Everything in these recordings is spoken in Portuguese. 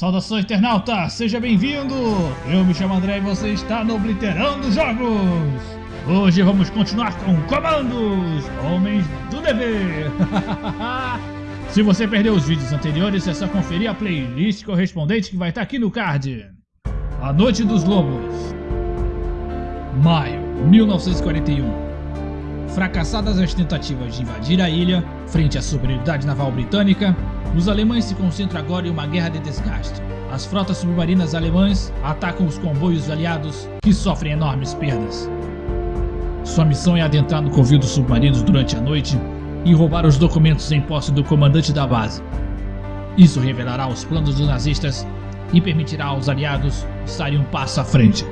Saudações internauta, seja bem-vindo! Eu me chamo André e você está no Obliterando Jogos! Hoje vamos continuar com Comandos, Homens do Dever! Se você perdeu os vídeos anteriores, é só conferir a playlist correspondente que vai estar aqui no card. A Noite dos Lobos Maio 1941 Fracassadas as tentativas de invadir a ilha, frente à superioridade naval britânica, os alemães se concentram agora em uma guerra de desgaste. As frotas submarinas alemãs atacam os comboios aliados, que sofrem enormes perdas. Sua missão é adentrar no covil dos submarinos durante a noite e roubar os documentos em posse do comandante da base. Isso revelará os planos dos nazistas e permitirá aos aliados estarem um passo à frente.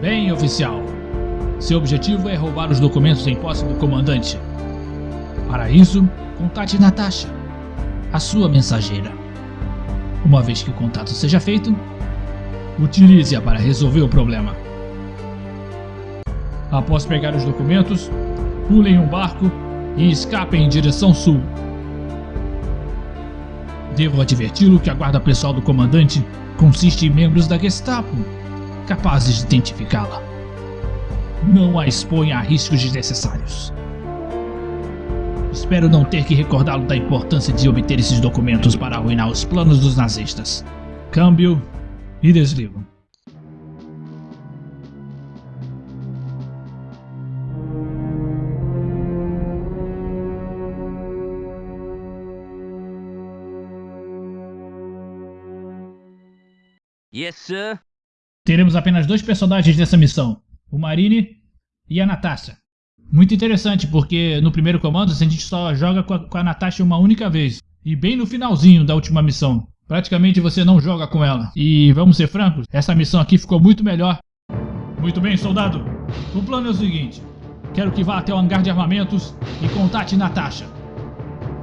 Bem, oficial. Seu objetivo é roubar os documentos em posse do comandante. Para isso, contate Natasha, a sua mensageira. Uma vez que o contato seja feito, utilize-a para resolver o problema. Após pegar os documentos, pule em um barco e escape em direção sul. Devo adverti-lo que a guarda pessoal do comandante consiste em membros da Gestapo capazes de identificá-la. Não a exponha a riscos desnecessários. Espero não ter que recordá-lo da importância de obter esses documentos para arruinar os planos dos nazistas. Câmbio e desligo. Yes, sir. Teremos apenas dois personagens dessa missão, o Marine e a Natasha. Muito interessante, porque no primeiro comando a gente só joga com a, com a Natasha uma única vez. E bem no finalzinho da última missão. Praticamente você não joga com ela. E vamos ser francos, essa missão aqui ficou muito melhor. Muito bem, soldado. O plano é o seguinte. Quero que vá até o hangar de armamentos e contate Natasha.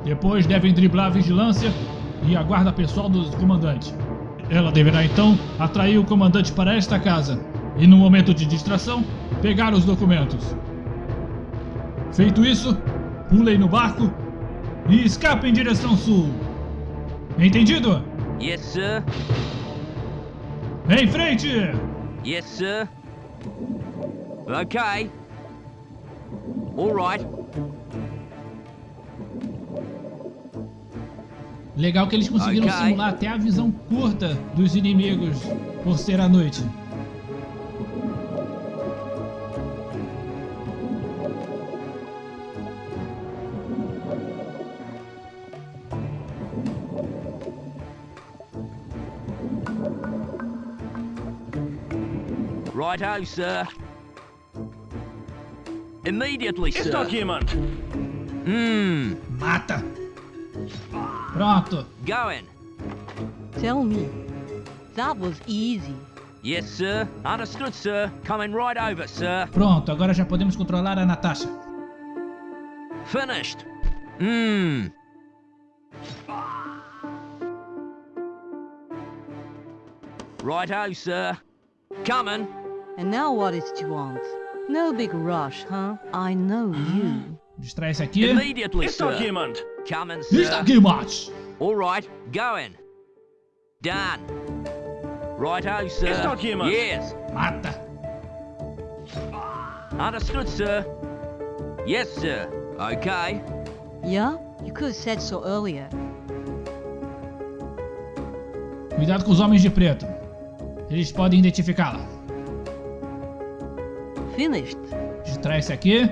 Depois devem driblar a vigilância e a guarda pessoal do comandante. Ela deverá então atrair o comandante para esta casa e, no momento de distração, pegar os documentos. Feito isso, pulem no barco e escape em direção sul. Entendido? Yes, sir. Em frente! Yes, sir. Okay. All right. Legal que eles conseguiram Ok. simular até a visão curta dos inimigos por ser à noite. Righto, sir. Immediately, sir. dort jemand? Hmm. Mata! Pronto! Going. Tell me. That was easy. Yes, sir. Understood, sir. Coming right over, sir. Pronto, agora já podemos controlar a Natasha. Finished. Hmm. Righto, sir. Coming. And now what is it you want? No big rush, huh? I know you. Distrai esse aqui. Immediately, Ist dort sir. Coming, sir. Está aqui, mate! All right, going. Done. Righto, sir. Ist dort jemand? Yes. Mata! Understood, sir. Yes, sir. Okay. Yeah? You could have said so earlier. Cuidado com os homens de preto. Eles podem identificá-la. Finished. Distrai esse aqui.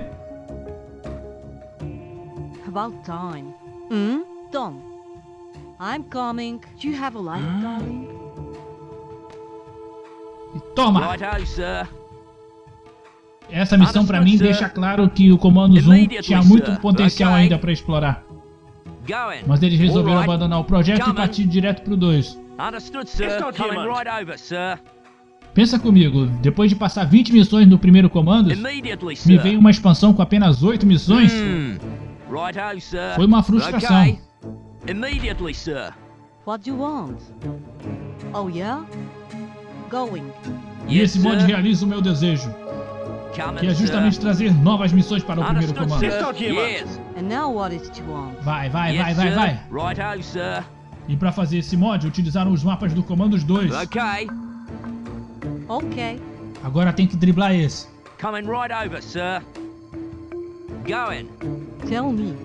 About time. Hmm? Done. I'm coming. Do you have a light, darling? E toma! Righto, sir. Essa missão pra mim deixa claro que o Comando Zoom tinha muito potencial Okay. ainda pra explorar. Mas eles resolveram right. abandonar o projeto e partir direto pro 2. Understood, sir. Ist dort Coming jemand? right over, sir. Pensa comigo, depois de passar 20 missões no primeiro comando, me veio uma expansão com apenas 8 missões. Hmm. Righto, sir. Foi uma frustração. Okay. Immediately, sir. What do you want? Oh, yeah? Going. E Yes, esse mod sir. realiza o meu desejo. Coming, que é justamente sir. trazer novas missões para o primeiro comando. Yes. And now what is it you want? Vai, vai, vai, yes, vai, sir. vai. Righto, sir. E para fazer esse mod, utilizaram os mapas do Comandos 2. Okay. Okay. Agora tem que driblar esse. Coming right over, sir. Going. Tell me.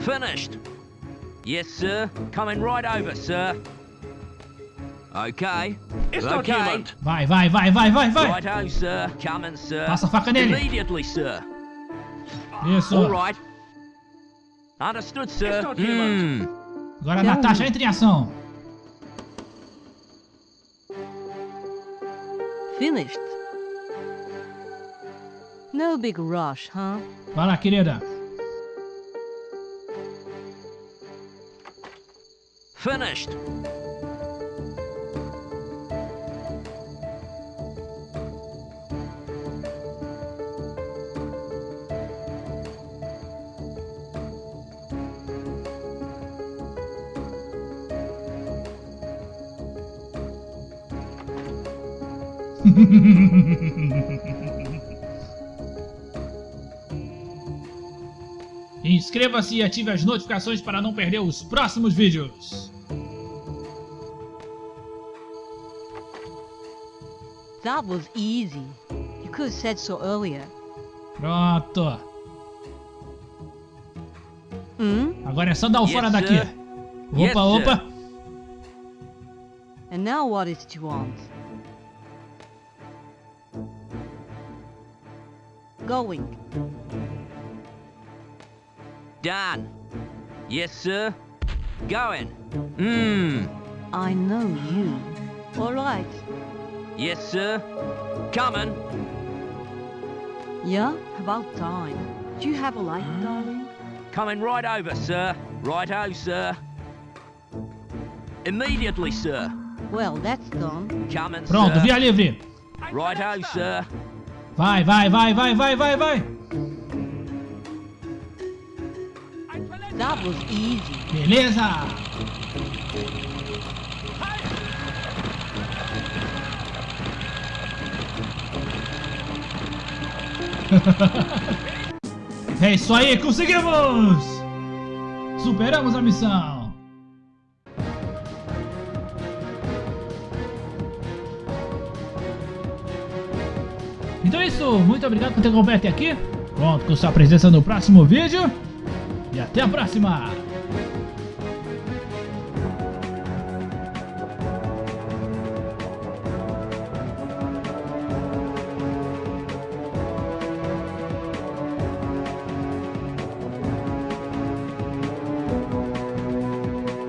Finished. Yes, sir. Coming right over, sir. Okay. It's okay. document. Vai, vai, vai, vai, vai, vai. Righto, sir. Coming, sir. Passa a faca nele. Immediately, sir. Isso. All right. Understood, sir. It's. Hmm. Agora Tell Natasha me. entra em ação. Finished. No big rush, huh? Vai lá, querida. Finished. Inscreva-se e ative as notificações para não perder os próximos vídeos. That was easy. You could have said so earlier. Pronto. Hmm? Agora é só dar o Yes, fora sir. daqui. Yes, Opa, sir. opa. And now what is it you want? Going. Done. Yes, sir. Going. Hmm. I know you. All right. Yes, sir. Coming. Yeah, about time. Do you have a light, darling? Coming right over, sir. Righto, sir. Immediately, sir. Well, that's done. Coming, Pronto, sir. via livre. Righto, sir. Vai, vai, vai, vai, vai, vai, vai. That easy. Beleza. É isso aí, conseguimos! Superamos a missão! Então é isso, muito obrigado por ter acompanhado até aqui. Conto com sua presença no próximo vídeo. E até a próxima!